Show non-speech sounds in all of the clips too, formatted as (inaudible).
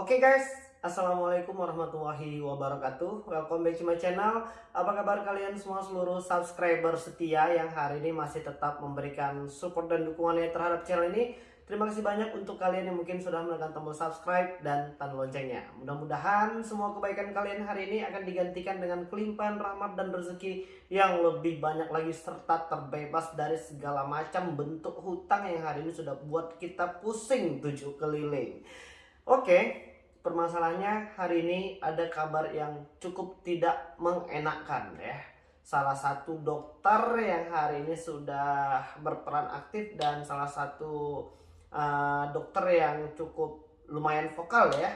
Oke guys, Assalamualaikum warahmatullahi wabarakatuh. Welcome back to my channel. Apa kabar kalian semua seluruh subscriber setia Yang hari ini masih tetap memberikan support dan dukungannya terhadap channel ini? Terima kasih banyak untuk kalian yang mungkin sudah menekan tombol subscribe dan tanda loncengnya. Mudah-mudahan semua kebaikan kalian hari ini akan digantikan dengan kelimpahan rahmat dan rezeki Yang lebih banyak lagi serta terbebas dari segala macam bentuk hutang yang hari ini sudah buat kita pusing tujuh keliling. Oke, permasalahannya hari ini ada kabar yang cukup tidak mengenakan ya. Salah satu dokter yang hari ini sudah berperan aktif dan salah satu uh, dokter yang cukup lumayan vokal ya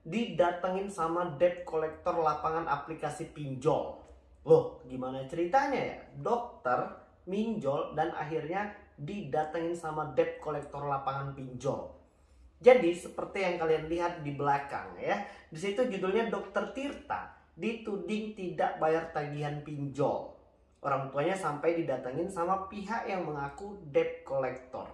didatengin sama debt collector lapangan aplikasi pinjol. Loh, gimana ceritanya ya? Dokter minjol dan akhirnya didatengin sama debt collector lapangan pinjol. Jadi seperti yang kalian lihat di belakang ya. Di situ judulnya Dokter Tirta dituding tidak bayar tagihan pinjol. Orang tuanya sampai didatengin sama pihak yang mengaku debt collector.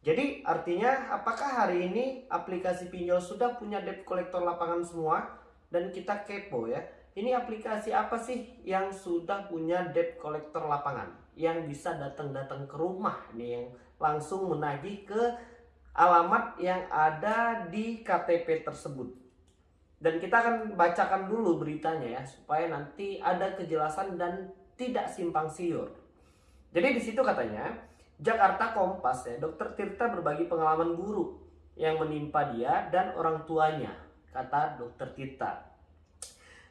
Jadi artinya apakah hari ini aplikasi pinjol sudah punya debt collector lapangan semua dan kita kepo ya. Ini aplikasi apa sih yang sudah punya debt collector lapangan yang bisa datang-datang ke rumah nih yang langsung menagih ke alamat yang ada di KTP tersebut. Dan kita akan bacakan dulu beritanya ya supaya nanti ada kejelasan dan tidak simpang siur. Jadi di situ katanya Jakarta Kompas ya, Dokter Tirta berbagi pengalaman buruk yang menimpa dia dan orang tuanya, kata Dokter Tirta.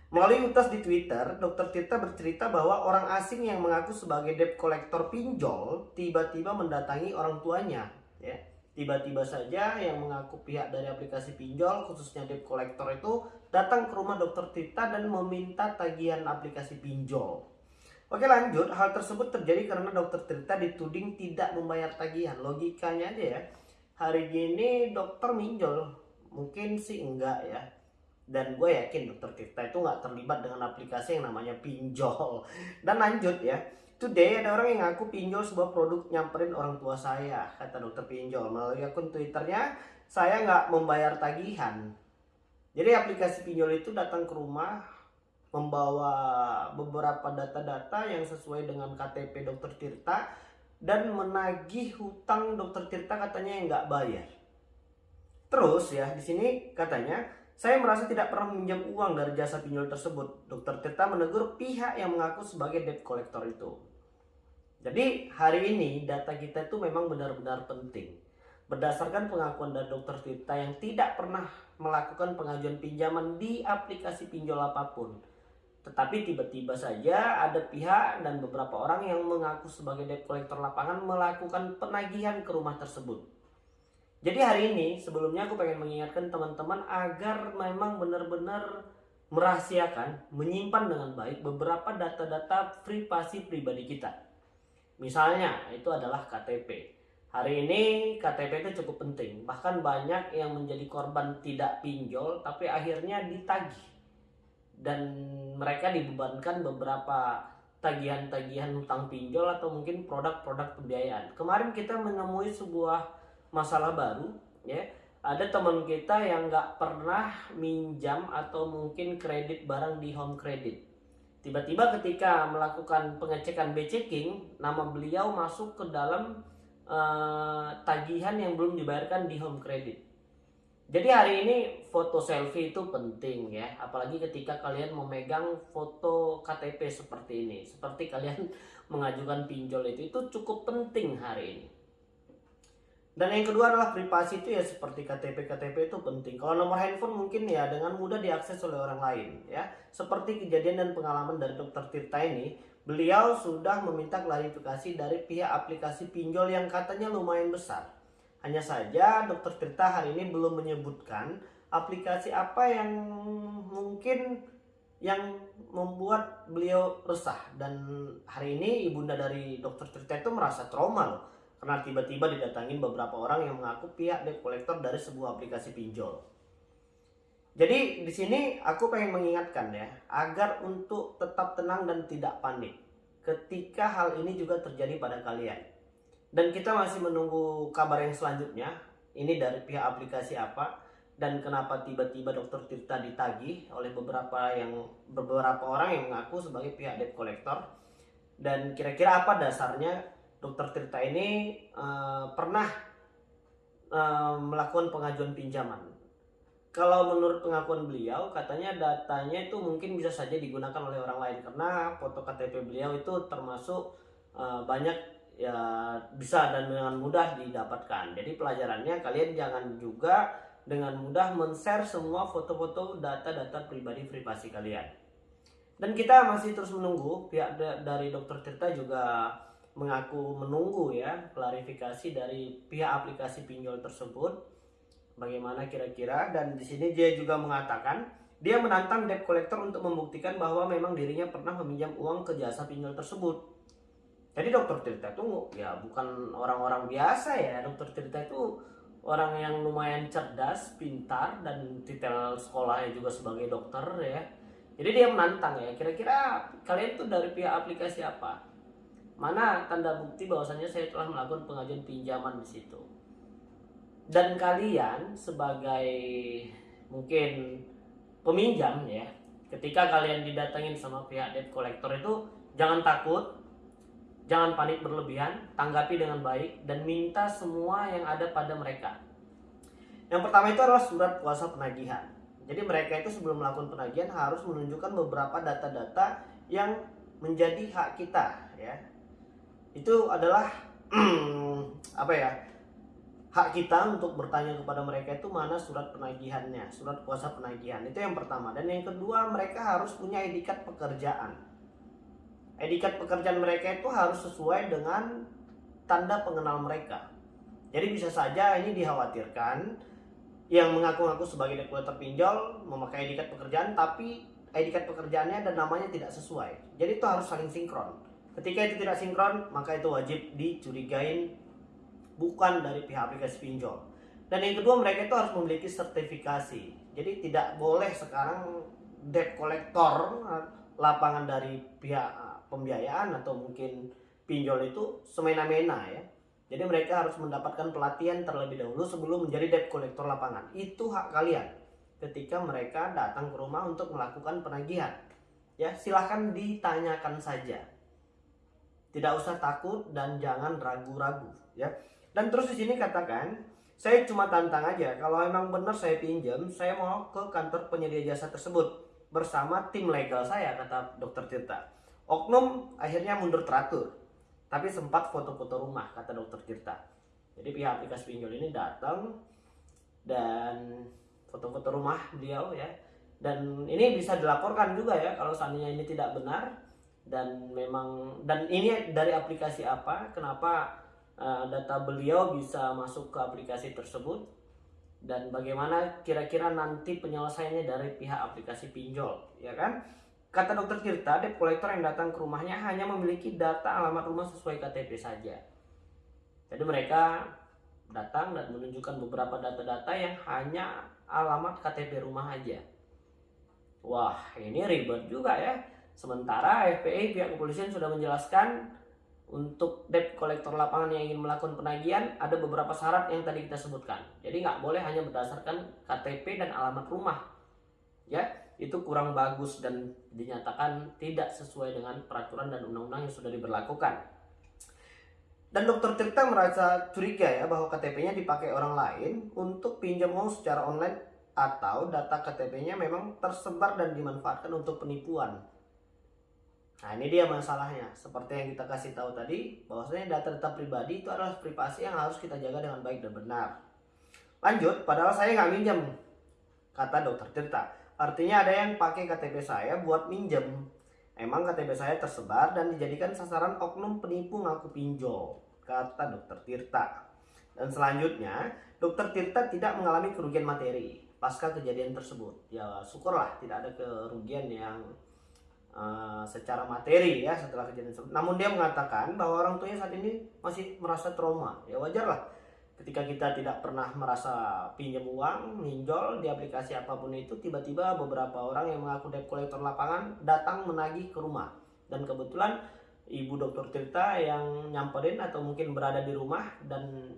Melalui utas di Twitter, Dokter Tirta bercerita bahwa orang asing yang mengaku sebagai debt collector pinjol tiba-tiba mendatangi orang tuanya, ya Tiba-tiba saja yang mengaku pihak dari aplikasi pinjol, khususnya debt collector itu, datang ke rumah dokter Tita dan meminta tagihan aplikasi pinjol. Oke lanjut, hal tersebut terjadi karena dokter Tirta dituding tidak membayar tagihan. Logikanya aja ya, hari gini dokter minjol, mungkin sih enggak ya. Dan gue yakin dokter Tirta itu nggak terlibat dengan aplikasi yang namanya pinjol. Dan lanjut ya, Today ada orang yang ngaku pinjol sebuah produk nyamperin orang tua saya, kata dokter pinjol. Melalui akun twitternya, saya nggak membayar tagihan. Jadi aplikasi pinjol itu datang ke rumah, membawa beberapa data-data yang sesuai dengan KTP dokter Tirta, dan menagih hutang dokter Tirta katanya yang nggak bayar. Terus ya, di sini katanya, saya merasa tidak pernah meminjam uang dari jasa pinjol tersebut. Dokter Tirta menegur pihak yang mengaku sebagai debt collector itu. Jadi hari ini data kita itu memang benar-benar penting. Berdasarkan pengakuan dari dokter Tirta yang tidak pernah melakukan pengajuan pinjaman di aplikasi pinjol apa pun. Tetapi tiba-tiba saja ada pihak dan beberapa orang yang mengaku sebagai debt collector lapangan melakukan penagihan ke rumah tersebut. Jadi hari ini sebelumnya aku pengen mengingatkan teman-teman agar memang benar-benar merahasiakan, menyimpan dengan baik beberapa data-data privasi pribadi kita. Misalnya itu adalah KTP. Hari ini KTP itu cukup penting. Bahkan banyak yang menjadi korban tidak pinjol tapi akhirnya ditagih. Dan mereka dibebankan beberapa tagihan-tagihan hutang pinjol atau mungkin produk-produk pembiayaan. Kemarin kita menemui sebuah masalah baru ya. Ada teman kita yang nggak pernah minjam atau mungkin kredit barang di home credit Tiba-tiba ketika melakukan pengecekan B-checking, nama beliau masuk ke dalam uh, tagihan yang belum dibayarkan di home credit. Jadi hari ini foto selfie itu penting ya, apalagi ketika kalian memegang foto KTP seperti ini, seperti kalian (laughs) mengajukan pinjol itu, itu cukup penting hari ini. Dan yang kedua adalah privasi itu ya seperti KTP KTP itu penting. Kalau nomor handphone mungkin ya dengan mudah diakses oleh orang lain ya. Seperti kejadian dan pengalaman dari Dokter Tirta ini, beliau sudah meminta klarifikasi dari pihak aplikasi pinjol yang katanya lumayan besar. Hanya saja Dokter Tirta hari ini belum menyebutkan aplikasi apa yang mungkin yang membuat beliau resah dan hari ini ibunda dari Dokter Tirta itu merasa trauma loh karena tiba-tiba didatangin beberapa orang yang mengaku pihak debt collector dari sebuah aplikasi pinjol. Jadi di sini aku pengen mengingatkan ya, agar untuk tetap tenang dan tidak panik ketika hal ini juga terjadi pada kalian. Dan kita masih menunggu kabar yang selanjutnya, ini dari pihak aplikasi apa, dan kenapa tiba-tiba dokter Tirta ditagih oleh beberapa yang beberapa orang yang mengaku sebagai pihak debt collector dan kira-kira apa dasarnya dokter Tirta ini uh, pernah uh, melakukan pengajuan pinjaman kalau menurut pengakuan beliau katanya datanya itu mungkin bisa saja digunakan oleh orang lain karena foto KTP beliau itu termasuk uh, banyak ya bisa dan dengan mudah didapatkan. Jadi pelajarannya kalian jangan juga dengan mudah men-share semua foto-foto data-data pribadi privasi kalian. Dan kita masih terus menunggu pihak dari Dokter Tirta juga mengaku menunggu ya klarifikasi dari pihak aplikasi pinjol tersebut bagaimana kira-kira dan di sini dia juga mengatakan dia menantang debt collector untuk membuktikan bahwa memang dirinya pernah meminjam uang ke jasa pinjol tersebut. Jadi dokter Tirta itu ya bukan orang-orang biasa ya. Dokter Tirta itu orang yang lumayan cerdas, pintar dan detail sekolahnya juga sebagai dokter ya. Jadi dia menantang ya. Kira-kira kalian tuh dari pihak aplikasi apa? Mana tanda bukti bahwasanya saya telah melakukan pengajuan pinjaman di situ? dan kalian sebagai mungkin peminjam ya ketika kalian didatengin sama pihak debt collector itu jangan takut jangan panik berlebihan tanggapi dengan baik dan minta semua yang ada pada mereka. Yang pertama itu adalah surat kuasa penagihan. Jadi mereka itu sebelum melakukan penagihan harus menunjukkan beberapa data-data yang menjadi hak kita ya itu adalah (clears throat) apa ya hak kita untuk bertanya kepada mereka itu mana surat penagihannya, surat kuasa penagihan. Itu yang pertama. Dan yang kedua, mereka harus punya edikat pekerjaan. Edikat pekerjaan mereka itu harus sesuai dengan tanda pengenal mereka. Jadi bisa saja ini dikhawatirkan yang mengaku-ngaku sebagai deklator pinjol memakai edikat pekerjaan tapi edikat pekerjaannya dan namanya tidak sesuai. Jadi itu harus saling sinkron. Ketika itu tidak sinkron, maka itu wajib dicurigain bukan dari pihak aplikasi pinjol. Dan yang kedua mereka itu harus memiliki sertifikasi. Jadi tidak boleh sekarang debt collector lapangan dari pihak ah, pembiayaan atau mungkin pinjol itu semena-mena ya. Jadi mereka harus mendapatkan pelatihan terlebih dahulu sebelum menjadi debt collector lapangan. Itu hak kalian ketika mereka datang ke rumah untuk melakukan penagihan. Ya, silahkan ditanyakan saja. Tidak usah takut dan jangan ragu-ragu ya. Dan terus di sini katakan, saya cuma tantang aja. Kalau emang benar saya pinjam, saya mau ke kantor penyedia jasa tersebut bersama tim legal saya, kata dokter Tirta. Oknum akhirnya mundur teratur, tapi sempat foto-foto rumah, kata dokter Tirta. Jadi pihak aplikasi pinjol ini datang dan foto-foto rumah beliau ya. Dan ini bisa dilaporkan juga ya kalau seandainya ini tidak benar dan memang dan ini dari aplikasi apa, kenapa Eh, data beliau bisa masuk ke aplikasi tersebut? Dan bagaimana kira-kira nanti penyelesaiannya dari pihak aplikasi pinjol ya kan? Kata dokter Tirta debt collector yang datang ke rumahnya hanya memiliki data alamat rumah sesuai KTP saja. Jadi mereka datang dan menunjukkan beberapa data-data yang hanya alamat KTP rumah aja. Wah ini ribet juga ya sementara FPI pihak kepolisian sudah menjelaskan untuk debt kolektor lapangan yang ingin melakukan penagihan ada beberapa syarat yang tadi kita sebutkan. Jadi nggak boleh hanya berdasarkan KTP dan alamat rumah. Ya, itu kurang bagus dan dinyatakan tidak sesuai dengan peraturan dan undang-undang yang sudah diberlakukan. Dan dokter Tirta merasa curiga ya bahwa KTP-nya dipakai orang lain untuk pinjam uang secara online atau data KTP-nya memang tersebar dan dimanfaatkan untuk penipuan. Nah ini dia masalahnya. Seperti yang kita kasih tahu tadi, bahwasanya data-data pribadi itu adalah privasi yang harus kita jaga dengan baik dan benar. Lanjut, padahal saya nggak minjem, kata dokter Tirta. Artinya ada yang pakai KTP saya buat minjem. Emang KTP saya tersebar dan dijadikan sasaran oknum penipu ngaku pinjol, kata dokter Tirta. Dan selanjutnya, dokter Tirta tidak mengalami kerugian materi pasca kejadian tersebut. Ya syukurlah tidak ada kerugian yang uh, secara materi ya setelah kejadian tersebut. Namun dia mengatakan bahwa orang tuanya saat ini masih merasa trauma. Ya wajar lah ketika kita tidak pernah merasa pinjam uang, minjol di aplikasi apa pun itu, tiba-tiba beberapa orang yang mengaku debt collector lapangan datang menagih ke rumah. Dan kebetulan ibu dokter Tirta yang nyamperin atau mungkin berada di rumah dan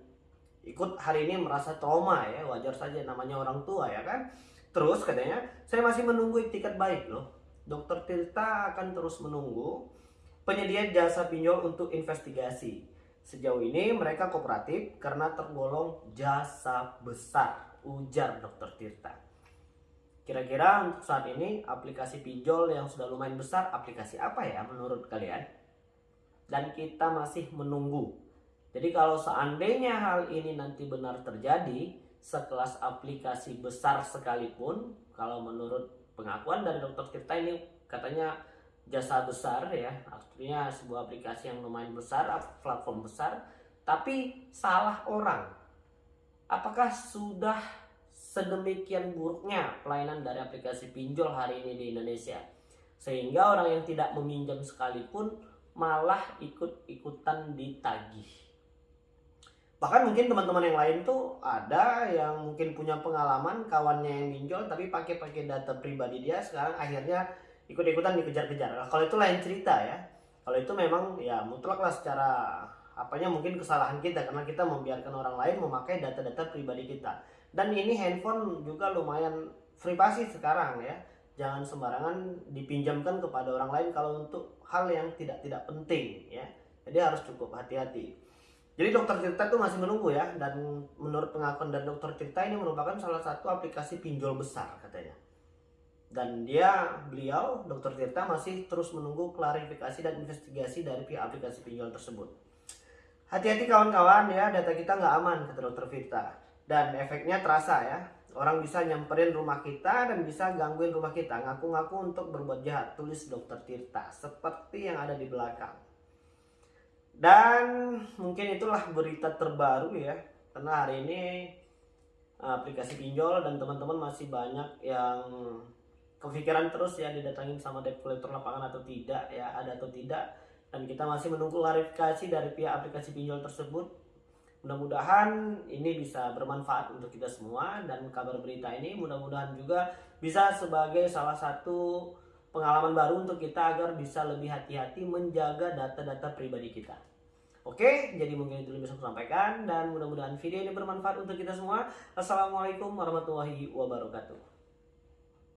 ikut hari ini merasa trauma ya wajar saja namanya orang tua ya kan terus katanya saya masih menunggu tiket baik loh dokter Tirta akan terus menunggu penyedia jasa pinjol untuk investigasi sejauh ini mereka kooperatif karena tergolong jasa besar ujar dokter Tirta Kira-kira untuk saat ini aplikasi pinjol yang sudah lumayan besar aplikasi apa ya menurut kalian? Dan kita masih menunggu. Jadi kalau seandainya hal ini nanti benar terjadi, sekelas aplikasi besar sekalipun, kalau menurut pengakuan dari dokter Tirta ini katanya jasa besar ya, artinya sebuah aplikasi yang lumayan besar, platform besar, tapi salah orang. Apakah sudah sedemikian buruknya pelayanan dari aplikasi pinjol hari ini di Indonesia. Sehingga orang yang tidak meminjam sekalipun malah ikut-ikutan ditagih. Bahkan mungkin teman-teman yang lain tuh ada yang mungkin punya pengalaman kawannya yang pinjol tapi pakai-pakai data pribadi dia sekarang akhirnya ikut-ikutan dikejar-kejar. Nah, kalau itu lain cerita ya. Kalau itu memang ya mutlak lah secara apanya mungkin kesalahan kita karena kita membiarkan orang lain memakai data-data pribadi kita dan ini handphone juga lumayan privasi sekarang ya jangan sembarangan dipinjamkan kepada orang lain kalau untuk hal yang tidak tidak penting ya jadi harus cukup hati-hati jadi dokter Tirta itu masih menunggu ya dan menurut pengakuan dari dokter Tirta ini merupakan salah satu aplikasi pinjol besar katanya. Dan dia beliau dokter Tirta masih terus menunggu klarifikasi dan investigasi dari pihak aplikasi pinjol tersebut. Hati-hati kawan-kawan ya data kita nggak aman kata dokter Tirta dan efeknya terasa ya. Orang bisa nyamperin rumah kita dan bisa gangguin rumah kita ngaku-ngaku untuk berbuat jahat tulis dokter Tirta seperti yang ada di belakang dan mungkin itulah berita terbaru ya. Karena hari ini aplikasi pinjol dan teman-teman masih banyak yang kepikiran terus ya didatangin sama debt collector lapangan atau tidak ya ada atau tidak. Dan kita masih menunggu klarifikasi dari pihak aplikasi pinjol tersebut. Mudah-mudahan ini bisa bermanfaat untuk kita semua dan kabar berita ini mudah-mudahan juga bisa sebagai salah satu pengalaman baru untuk kita agar bisa lebih hati-hati menjaga data-data pribadi kita. Oke, jadi mungkin itu yang bisa saya sampaikan dan mudah-mudahan video ini bermanfaat untuk kita semua. Assalamualaikum warahmatullahi wabarakatuh.